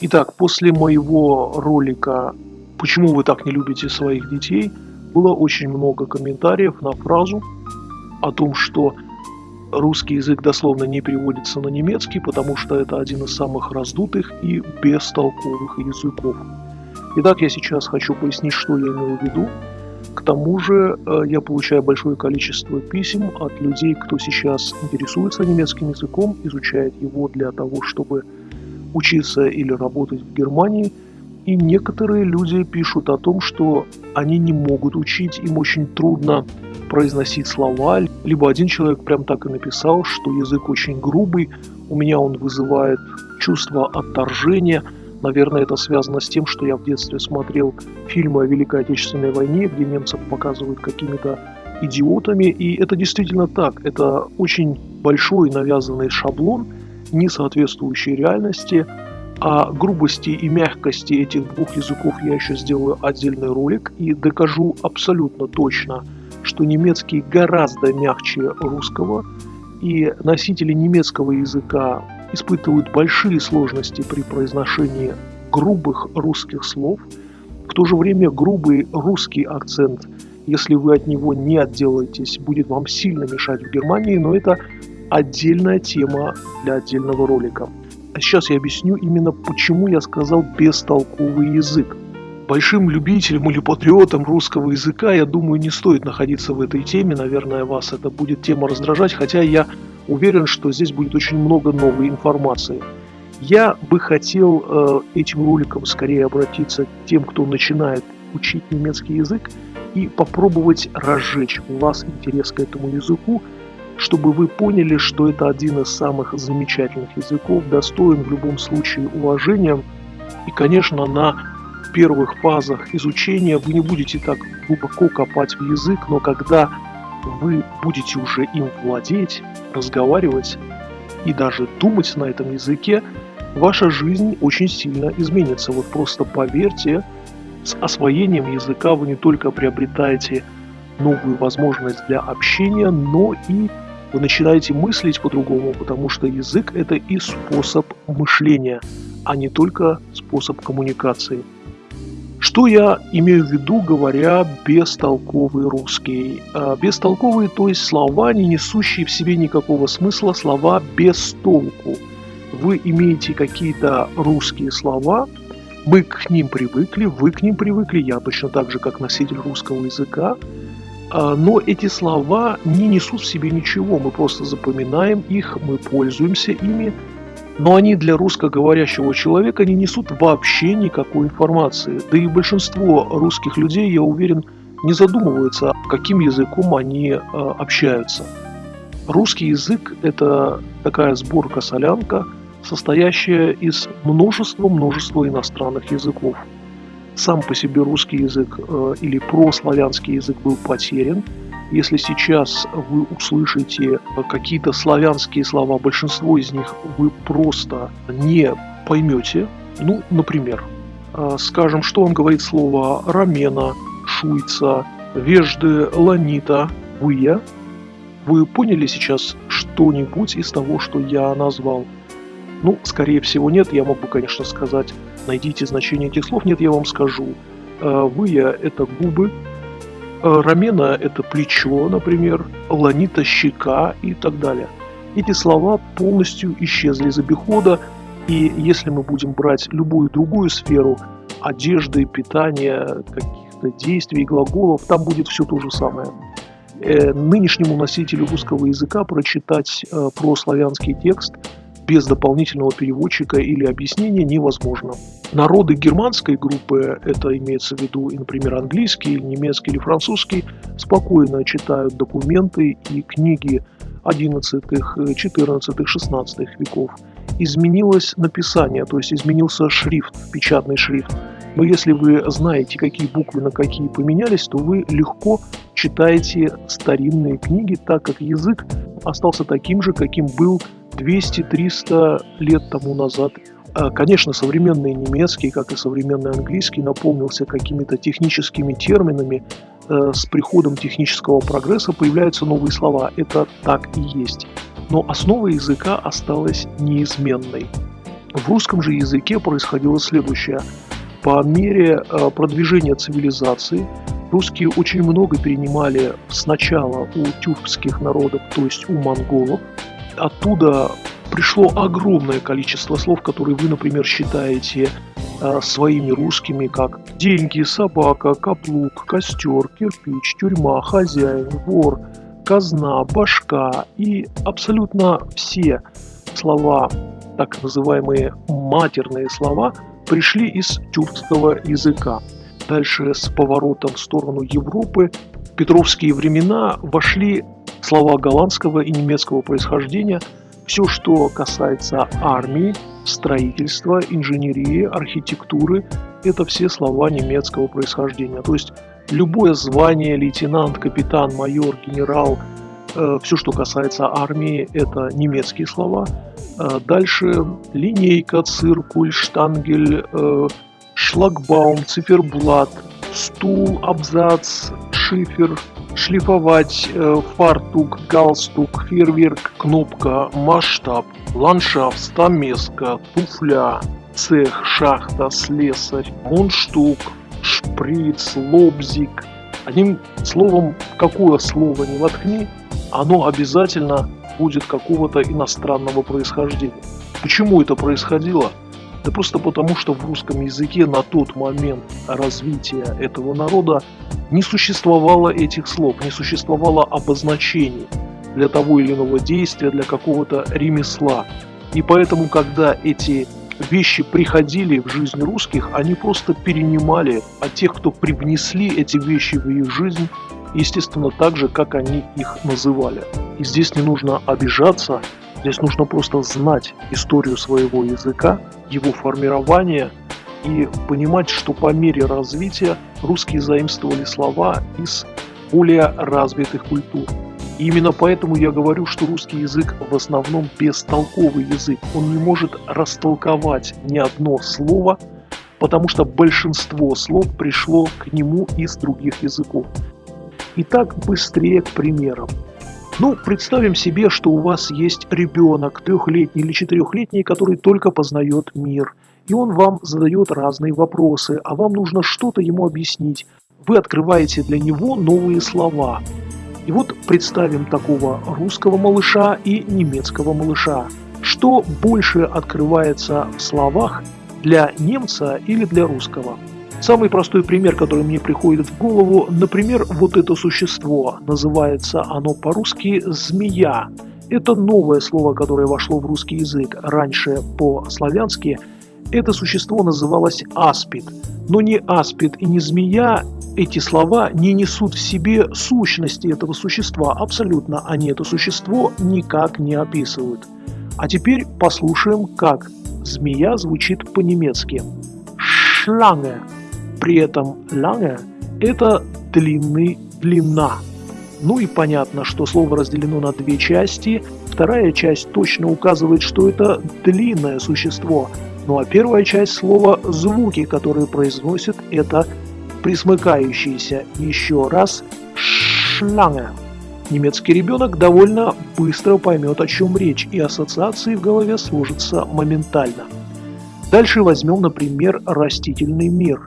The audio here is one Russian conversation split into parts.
Итак, после моего ролика «Почему вы так не любите своих детей?» было очень много комментариев на фразу о том, что русский язык дословно не переводится на немецкий, потому что это один из самых раздутых и бестолковых языков. Итак, я сейчас хочу пояснить, что я имел в виду. К тому же э, я получаю большое количество писем от людей, кто сейчас интересуется немецким языком, изучает его для того, чтобы учиться или работать в Германии. И некоторые люди пишут о том, что они не могут учить, им очень трудно произносить слова. Либо один человек прям так и написал, что язык очень грубый, у меня он вызывает чувство отторжения. Наверное, это связано с тем, что я в детстве смотрел фильмы о Великой Отечественной войне, где немцев показывают какими-то идиотами. И это действительно так. Это очень большой навязанный шаблон, не соответствующий реальности. О грубости и мягкости этих двух языков я еще сделаю отдельный ролик и докажу абсолютно точно – что немецкий гораздо мягче русского, и носители немецкого языка испытывают большие сложности при произношении грубых русских слов. В то же время грубый русский акцент, если вы от него не отделаетесь, будет вам сильно мешать в Германии, но это отдельная тема для отдельного ролика. А сейчас я объясню именно, почему я сказал бестолковый язык большим любителем или патриотом русского языка, я думаю, не стоит находиться в этой теме. Наверное, вас это будет тема раздражать, хотя я уверен, что здесь будет очень много новой информации. Я бы хотел э, этим роликом скорее обратиться к тем, кто начинает учить немецкий язык, и попробовать разжечь у вас интерес к этому языку, чтобы вы поняли, что это один из самых замечательных языков, достоин в любом случае уважения. И, конечно, на первых фазах изучения вы не будете так глубоко копать в язык, но когда вы будете уже им владеть, разговаривать и даже думать на этом языке, ваша жизнь очень сильно изменится. Вот просто поверьте, с освоением языка вы не только приобретаете новую возможность для общения, но и вы начинаете мыслить по-другому, потому что язык – это и способ мышления, а не только способ коммуникации. Что я имею в виду, говоря бестолковый русский? А, бестолковые, то есть слова, не несущие в себе никакого смысла, слова без толку. Вы имеете какие-то русские слова, мы к ним привыкли, вы к ним привыкли, я точно так же, как носитель русского языка, но эти слова не несут в себе ничего, мы просто запоминаем их, мы пользуемся ими, но они для русскоговорящего человека не несут вообще никакой информации. Да и большинство русских людей, я уверен, не задумываются, каким языком они э, общаются. Русский язык – это такая сборка-солянка, состоящая из множества-множества иностранных языков. Сам по себе русский язык э, или прославянский язык был потерян – если сейчас вы услышите какие-то славянские слова, большинство из них вы просто не поймете. Ну, например, а, скажем, что вам говорит слово «рамена», «шуйца», «вежды», «ланита», «выя». Вы поняли сейчас что-нибудь из того, что я назвал? Ну, скорее всего, нет. Я могу, конечно, сказать, найдите значение этих слов. Нет, я вам скажу. А, «Выя» – это губы, Э, рамена – это плечо, например, ланита – щека и так далее. Эти слова полностью исчезли из обихода, и если мы будем брать любую другую сферу одежды, питания, каких-то действий, глаголов, там будет все то же самое. Э, нынешнему носителю русского языка прочитать э, прославянский текст без дополнительного переводчика или объяснения невозможно. Народы германской группы, это имеется в виду, например, английский, немецкий или французский, спокойно читают документы и книги 11, 14, 16 веков. Изменилось написание, то есть изменился шрифт, печатный шрифт. Но если вы знаете, какие буквы на какие поменялись, то вы легко читаете старинные книги, так как язык остался таким же, каким был 200-300 лет тому назад. А, конечно, современный немецкий, как и современный английский, наполнился какими-то техническими терминами. Э, с приходом технического прогресса появляются новые слова. Это так и есть. Но основа языка осталась неизменной. В русском же языке происходило следующее. По мере э, продвижения цивилизации русские очень много перенимали сначала у тюркских народов, то есть у монголов. Оттуда пришло огромное количество слов, которые вы, например, считаете э, своими русскими, как деньги, собака, каплук, костер, кирпич, тюрьма, хозяин, вор, казна, башка и абсолютно все слова, так называемые матерные слова, пришли из тюркского языка. Дальше с поворотом в сторону Европы в петровские времена вошли слова голландского и немецкого происхождения. Все, что касается армии, строительства, инженерии, архитектуры, это все слова немецкого происхождения. То есть любое звание, лейтенант, капитан, майор, генерал, э, все, что касается армии, это немецкие слова. Э, дальше линейка, циркуль, штангель, э, шлагбаум, циферблат, стул, абзац, шифер, шлифовать, фартук, галстук, фейерверк, кнопка, масштаб, ландшафт, стамеска, туфля, цех, шахта, слесарь, мундштук, шприц, лобзик. Одним словом, какое слово не воткни, оно обязательно будет какого-то иностранного происхождения. Почему это происходило? Да просто потому, что в русском языке на тот момент развития этого народа не существовало этих слов, не существовало обозначений для того или иного действия, для какого-то ремесла. И поэтому, когда эти вещи приходили в жизнь русских, они просто перенимали от тех, кто привнесли эти вещи в их жизнь, естественно, так же, как они их называли. И здесь не нужно обижаться, здесь нужно просто знать историю своего языка, его формирование и понимать, что по мере развития русские заимствовали слова из более развитых культур. И именно поэтому я говорю, что русский язык в основном бестолковый язык. Он не может растолковать ни одно слово, потому что большинство слов пришло к нему из других языков. Итак, быстрее к примерам. Ну, представим себе, что у вас есть ребенок, трехлетний или четырехлетний, который только познает мир. И он вам задает разные вопросы, а вам нужно что-то ему объяснить. Вы открываете для него новые слова. И вот представим такого русского малыша и немецкого малыша. Что больше открывается в словах для немца или для русского? Самый простой пример, который мне приходит в голову, например, вот это существо. Называется оно по-русски «змея». Это новое слово, которое вошло в русский язык. Раньше по-славянски это существо называлось аспид. Но не аспид и не змея, эти слова не несут в себе сущности этого существа. Абсолютно они это существо никак не описывают. А теперь послушаем, как змея звучит по-немецки. Шланге. При этом ланге – это длинный, длина. Ну и понятно, что слово разделено на две части. Вторая часть точно указывает, что это длинное существо. Ну а первая часть слова – звуки, которые произносит это присмыкающиеся еще раз «шланge». Немецкий ребенок довольно быстро поймет, о чем речь, и ассоциации в голове сложатся моментально. Дальше возьмем, например, растительный мир.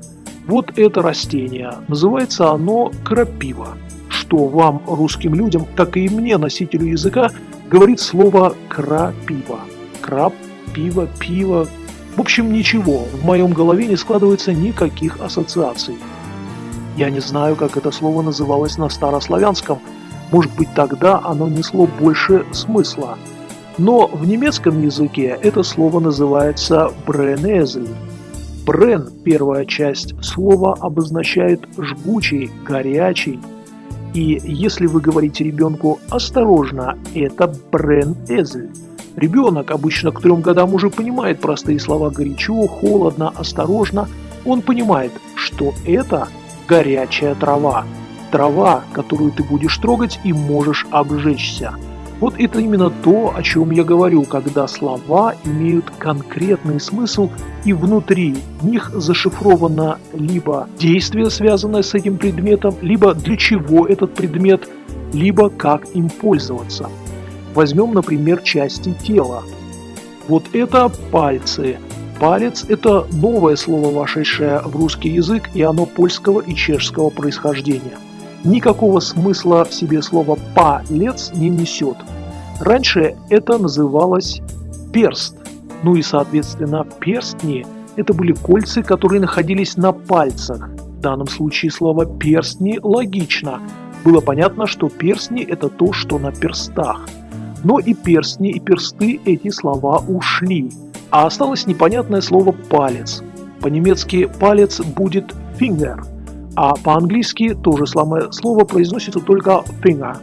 Вот это растение. Называется оно крапива, что вам, русским людям, как и мне, носителю языка, говорит слово крапива. Крап, пиво, пиво. В общем, ничего, в моем голове не складывается никаких ассоциаций. Я не знаю, как это слово называлось на старославянском. Может быть, тогда оно несло больше смысла. Но в немецком языке это слово называется «бренезель». «Брен» – первая часть слова обозначает «жгучий», «горячий». И если вы говорите ребенку «осторожно», это «брен-эзель». Ребенок обычно к трем годам уже понимает простые слова «горячо», «холодно», «осторожно». Он понимает, что это – горячая трава. Трава, которую ты будешь трогать и можешь обжечься. Вот это именно то, о чем я говорю, когда слова имеют конкретный смысл и внутри них зашифровано либо действие, связанное с этим предметом, либо для чего этот предмет, либо как им пользоваться. Возьмем, например, части тела. Вот это пальцы. Палец – это новое слово, вошедшее в русский язык, и оно польского и чешского происхождения. Никакого смысла в себе слово «палец» не несет. Раньше это называлось перст, ну и, соответственно, перстни – это были кольца, которые находились на пальцах. В данном случае слово «перстни» логично. Было понятно, что перстни – это то, что на перстах. Но и перстни, и персты – эти слова ушли – а осталось непонятное слово «палец». По-немецки «палец» будет «finger», а по-английски то же самое слово произносится только «finger».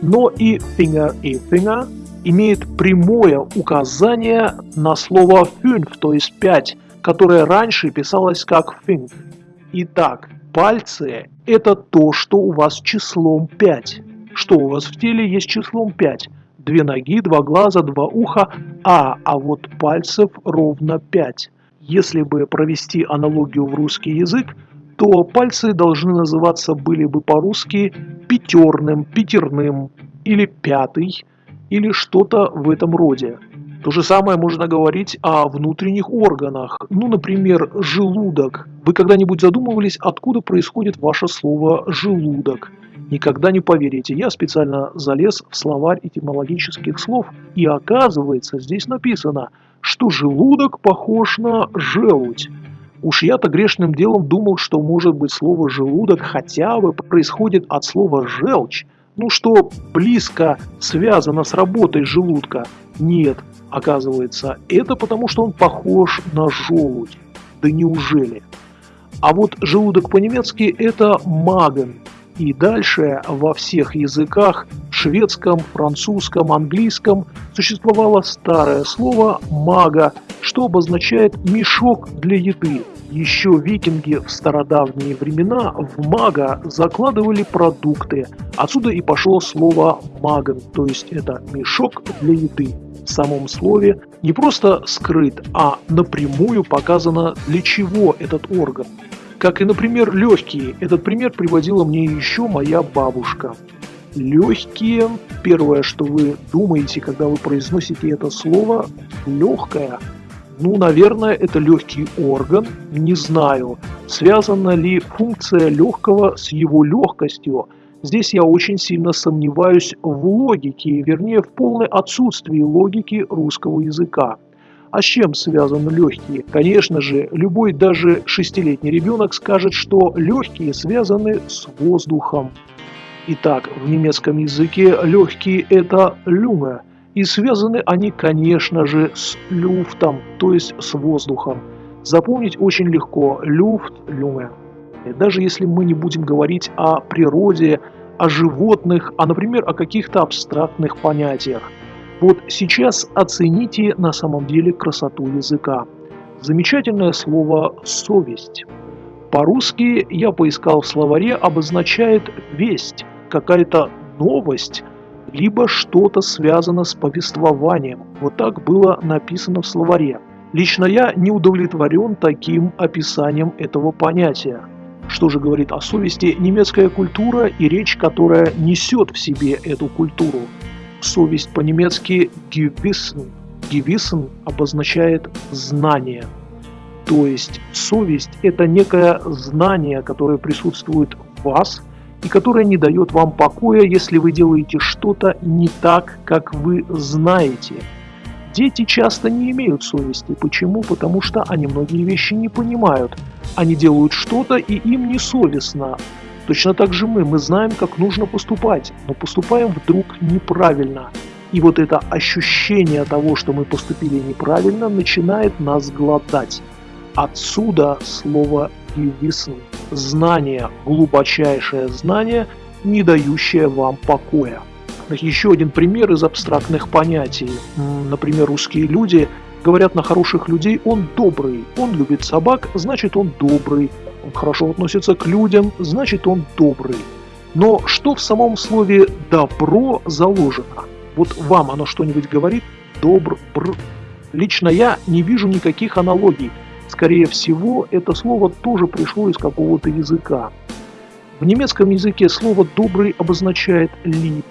Но и «finger» и «finger» имеет прямое указание на слово «fünf», то есть «пять», которое раньше писалось как «fünf». Итак, пальцы – это то, что у вас числом 5. Что у вас в теле есть числом 5? Две ноги, два глаза, два уха, а, а вот пальцев ровно пять. Если бы провести аналогию в русский язык, то пальцы должны называться были бы по-русски пятерным, пятерным или пятый, или что-то в этом роде. То же самое можно говорить о внутренних органах. Ну, например, желудок. Вы когда-нибудь задумывались, откуда происходит ваше слово «желудок»? Никогда не поверите, я специально залез в словарь этимологических слов, и оказывается, здесь написано, что желудок похож на желудь. Уж я-то грешным делом думал, что может быть слово «желудок» хотя бы происходит от слова «желчь», ну что близко связано с работой желудка. Нет, оказывается, это потому, что он похож на желудь. Да неужели? А вот желудок по-немецки это маген, и дальше во всех языках, шведском, французском, английском, существовало старое слово «мага», что обозначает «мешок для еды». Еще викинги в стародавние времена в мага закладывали продукты. Отсюда и пошло слово «маген», то есть это «мешок для еды». В самом слове не просто скрыт, а напрямую показано, для чего этот орган. Как и, например, легкие. Этот пример приводила мне еще моя бабушка. Легкие, первое, что вы думаете, когда вы произносите это слово, легкое. Ну, наверное, это легкий орган, не знаю. Связана ли функция легкого с его легкостью? Здесь я очень сильно сомневаюсь в логике, вернее, в полной отсутствии логики русского языка. А с чем связаны легкие? Конечно же, любой даже шестилетний ребенок скажет, что легкие связаны с воздухом. Итак, в немецком языке легкие это люме, и связаны они, конечно же, с люфтом, то есть с воздухом. Запомнить очень легко люфт, люме. Даже если мы не будем говорить о природе, о животных, а, например, о каких-то абстрактных понятиях – вот сейчас оцените на самом деле красоту языка. Замечательное слово «совесть». По-русски я поискал в словаре обозначает «весть», какая-то новость, либо что-то связано с повествованием. Вот так было написано в словаре. Лично я не удовлетворен таким описанием этого понятия. Что же говорит о совести немецкая культура и речь, которая несет в себе эту культуру? совесть по-немецки Gewissen. Gewissen обозначает знание. То есть совесть – это некое знание, которое присутствует в вас и которое не дает вам покоя, если вы делаете что-то не так, как вы знаете. Дети часто не имеют совести. Почему? Потому что они многие вещи не понимают. Они делают что-то, и им не совестно. Точно так же мы, мы знаем, как нужно поступать, но поступаем вдруг неправильно. И вот это ощущение того, что мы поступили неправильно, начинает нас глотать. Отсюда слово «гивисн» – знание, глубочайшее знание, не дающее вам покоя. Еще один пример из абстрактных понятий. Например, русские люди говорят на хороших людей «он добрый», «он любит собак», значит «он добрый», он хорошо относится к людям, значит он добрый. Но что в самом слове «добро» заложено? Вот вам оно что-нибудь говорит? Добр, бр. Лично я не вижу никаких аналогий. Скорее всего, это слово тоже пришло из какого-то языка. В немецком языке слово «добрый» обозначает «лип».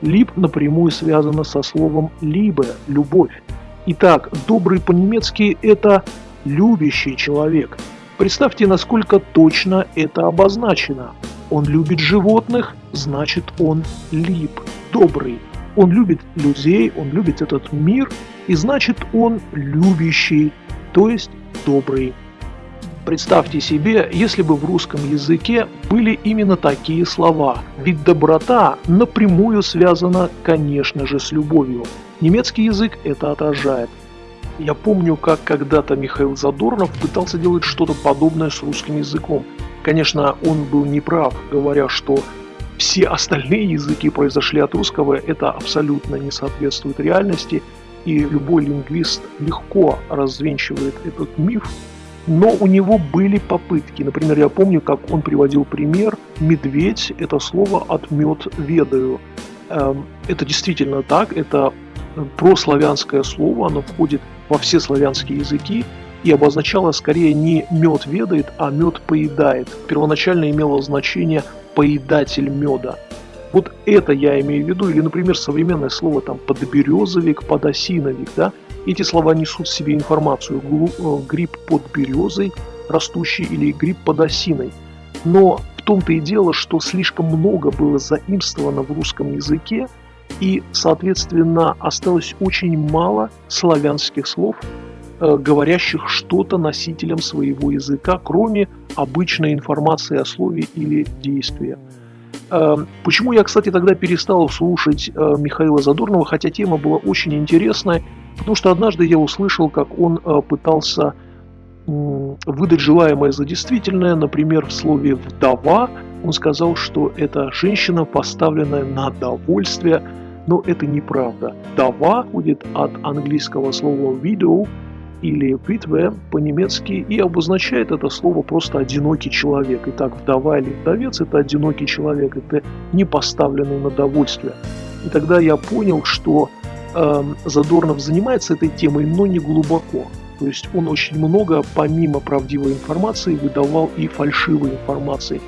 «Лип» напрямую связано со словом «либе» – «любовь». Итак, добрый по-немецки – это любящий человек. Представьте, насколько точно это обозначено. Он любит животных, значит он лип, добрый. Он любит людей, он любит этот мир, и значит он любящий, то есть добрый. Представьте себе, если бы в русском языке были именно такие слова, ведь доброта напрямую связана, конечно же, с любовью. Немецкий язык это отражает. Я помню, как когда-то Михаил Задорнов пытался делать что-то подобное с русским языком. Конечно, он был неправ, говоря, что все остальные языки произошли от русского, это абсолютно не соответствует реальности, и любой лингвист легко развенчивает этот миф, но у него были попытки. Например, я помню, как он приводил пример «медведь» – это слово от «мед ведаю». Эм, это действительно так, это прославянское слово, оно входит во все славянские языки и обозначало скорее не «мед ведает», а «мед поедает». Первоначально имело значение «поедатель меда». Вот это я имею в виду, или, например, современное слово там подберезовик, подосиновик, да, эти слова несут в себе информацию э, гриб под березой, растущий или гриб под осиной. Но в том-то и дело, что слишком много было заимствовано в русском языке, и, соответственно, осталось очень мало славянских слов, э, говорящих что-то носителям своего языка, кроме обычной информации о слове или действии. Э, почему я, кстати, тогда перестал слушать э, Михаила Задорнова, хотя тема была очень интересная, потому что однажды я услышал, как он пытался выдать желаемое за действительное, например, в слове «вдова», он сказал, что это женщина, поставленная на довольствие, но это неправда. Дава будет от английского слова widow или витве по-немецки и обозначает это слово просто одинокий человек. Итак, вдова или вдовец – это одинокий человек, это не поставленный на довольствие. И тогда я понял, что э, Задорнов занимается этой темой, но не глубоко. То есть он очень много, помимо правдивой информации, выдавал и фальшивой информации.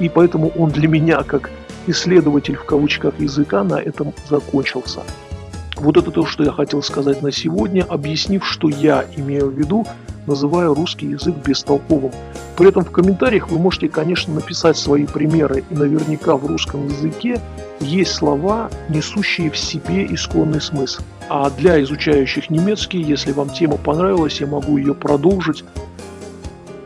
И поэтому он для меня, как исследователь в кавычках языка на этом закончился. Вот это то, что я хотел сказать на сегодня, объяснив, что я имею в виду, называя русский язык бестолковым. При этом в комментариях вы можете, конечно, написать свои примеры, и наверняка в русском языке есть слова, несущие в себе исконный смысл. А для изучающих немецкий, если вам тема понравилась, я могу ее продолжить.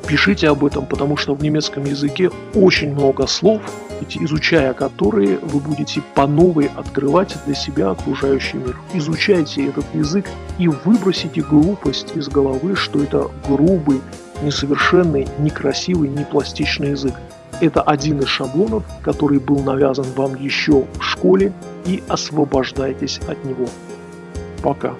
Пишите об этом, потому что в немецком языке очень много слов, изучая которые вы будете по новой открывать для себя окружающий мир. Изучайте этот язык и выбросите глупость из головы, что это грубый, несовершенный, некрасивый, непластичный язык. Это один из шаблонов, который был навязан вам еще в школе, и освобождайтесь от него. Пока.